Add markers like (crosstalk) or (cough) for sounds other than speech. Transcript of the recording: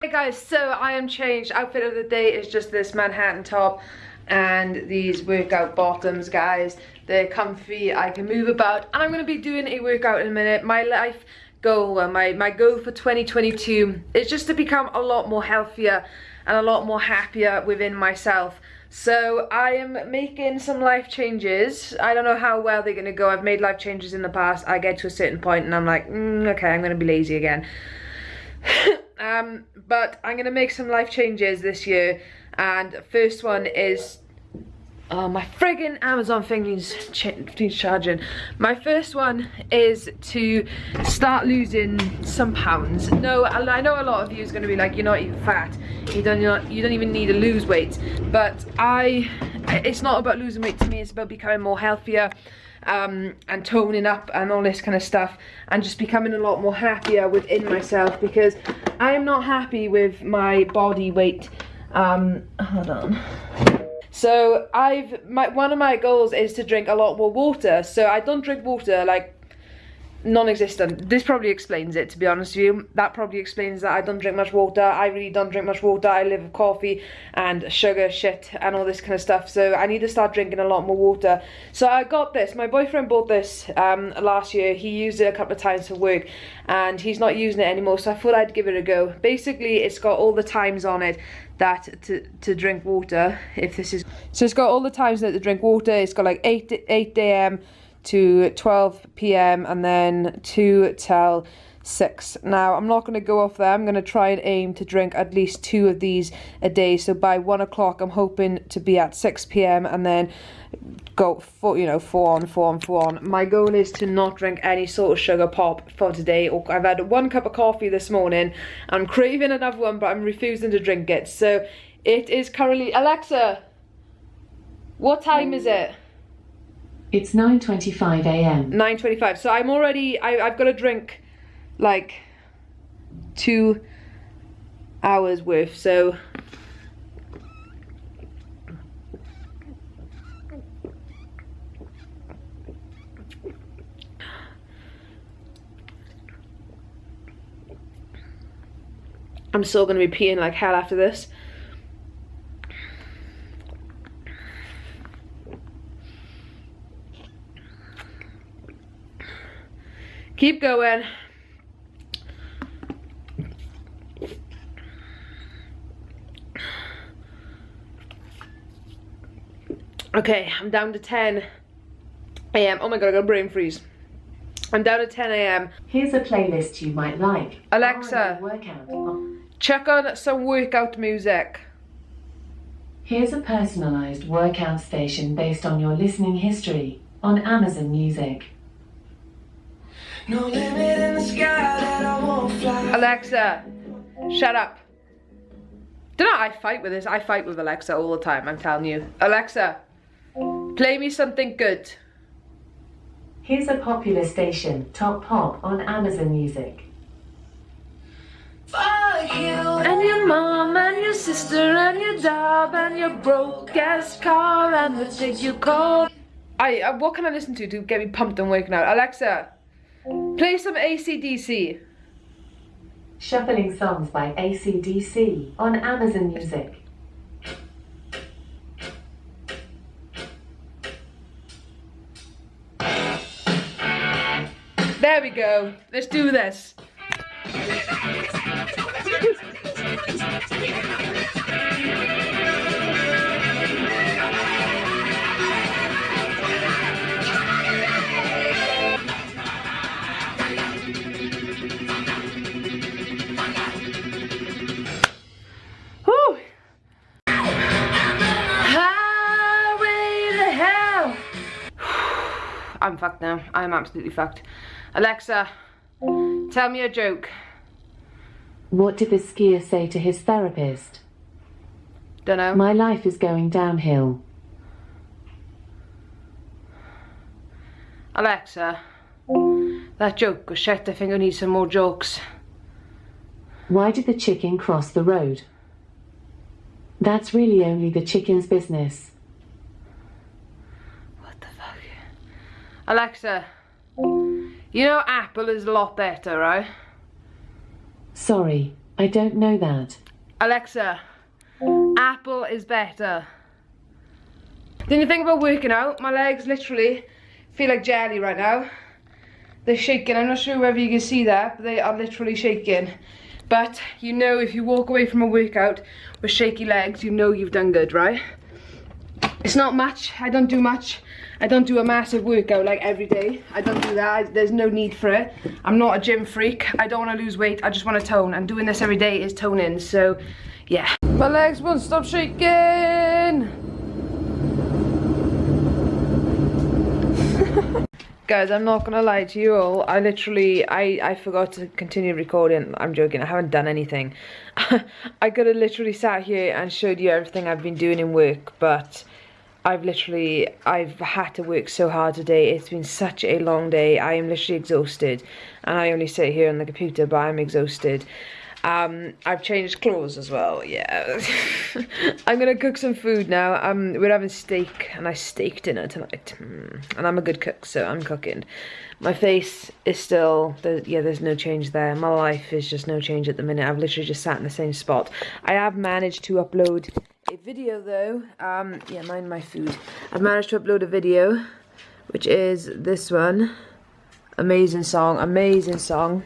Hey guys, so I am changed. Outfit of the day is just this Manhattan top and these workout bottoms, guys. They're comfy, I can move about, and I'm going to be doing a workout in a minute. My life goal, my, my goal for 2022 is just to become a lot more healthier and a lot more happier within myself. So I am making some life changes. I don't know how well they're going to go. I've made life changes in the past. I get to a certain point and I'm like, mm, okay, I'm going to be lazy again. (laughs) um, but I'm going to make some life changes this year. And first one is Oh, my friggin' Amazon thing needs, ch needs charging. My first one is to start losing some pounds. No, I know a lot of you is going to be like, you're not even fat. You don't, not, you don't even need to lose weight. But I, it's not about losing weight to me. It's about becoming more healthier um, and toning up and all this kind of stuff. And just becoming a lot more happier within myself. Because I am not happy with my body weight. Um, hold on. So I've my one of my goals is to drink a lot more water. So I don't drink water like non-existent. This probably explains it, to be honest with you. That probably explains that I don't drink much water. I really don't drink much water. I live with coffee and sugar shit and all this kind of stuff. So I need to start drinking a lot more water. So I got this. My boyfriend bought this um, last year. He used it a couple of times for work and he's not using it anymore. So I thought I'd give it a go. Basically, it's got all the times on it that to, to drink water if this is so it's got all the times that to drink water it's got like 8 8 a.m to 12 p.m. and then 2 till 6. Now, I'm not going to go off there. I'm going to try and aim to drink at least two of these a day. So by 1 o'clock, I'm hoping to be at 6 p.m. and then go for you know four on four on four on my goal is to not drink any sort of sugar pop for today Or i've had one cup of coffee this morning i'm craving another one but i'm refusing to drink it so it is currently alexa what time is mm. it it's 9.25 a.m. 9.25. So I'm already, I, I've got to drink like two hours worth. So I'm still going to be peeing like hell after this. Keep going. Okay, I'm down to 10 a.m. Oh my god, I got a brain freeze. I'm down to 10 a.m. Here's a playlist you might like. Alexa, check on some workout music. Here's a personalized workout station based on your listening history on Amazon Music. No limit in the sky that I won't fly. Alexa, shut up. Do not I fight with this? I fight with Alexa all the time, I'm telling you. Alexa, play me something good. Here's a popular station, Top Pop on Amazon Music. Fuck you and your mom and your sister and your dog and your broke ass car and the thing you call. I, uh, what can I listen to to get me pumped and waking out? Alexa, Play some AC/DC. Shuffling songs by AC/DC on Amazon Music. There we go. Let's do this. I'm fucked now. I'm absolutely fucked. Alexa, tell me a joke. What did the skier say to his therapist? Dunno. My life is going downhill. Alexa, that joke was shit. I think I need some more jokes. Why did the chicken cross the road? That's really only the chicken's business. Alexa, you know Apple is a lot better, right? Sorry, I don't know that. Alexa, apple is better. Then you think about working out, my legs literally feel like jelly right now. They're shaking, I'm not sure whether you can see that, but they are literally shaking. But you know if you walk away from a workout with shaky legs, you know you've done good, right? It's not much, I don't do much. I don't do a massive workout like every day. I don't do that, I, there's no need for it. I'm not a gym freak, I don't want to lose weight, I just want to tone. And doing this every day is toning, so yeah. My legs won't stop shaking! (laughs) Guys, I'm not gonna lie to you all. I literally, I, I forgot to continue recording. I'm joking, I haven't done anything. (laughs) I could have literally sat here and showed you everything I've been doing in work, but I've literally, I've had to work so hard today. It's been such a long day. I am literally exhausted. And I only sit here on the computer, but I'm exhausted. Um, I've changed clothes as well, yeah. (laughs) I'm gonna cook some food now. Um, we're having steak, and I steak dinner tonight. Mm. And I'm a good cook, so I'm cooking. My face is still, there, yeah, there's no change there. My life is just no change at the minute. I've literally just sat in the same spot. I have managed to upload a video though. Um, yeah, mind my food. I've managed to upload a video, which is this one. Amazing song, amazing song.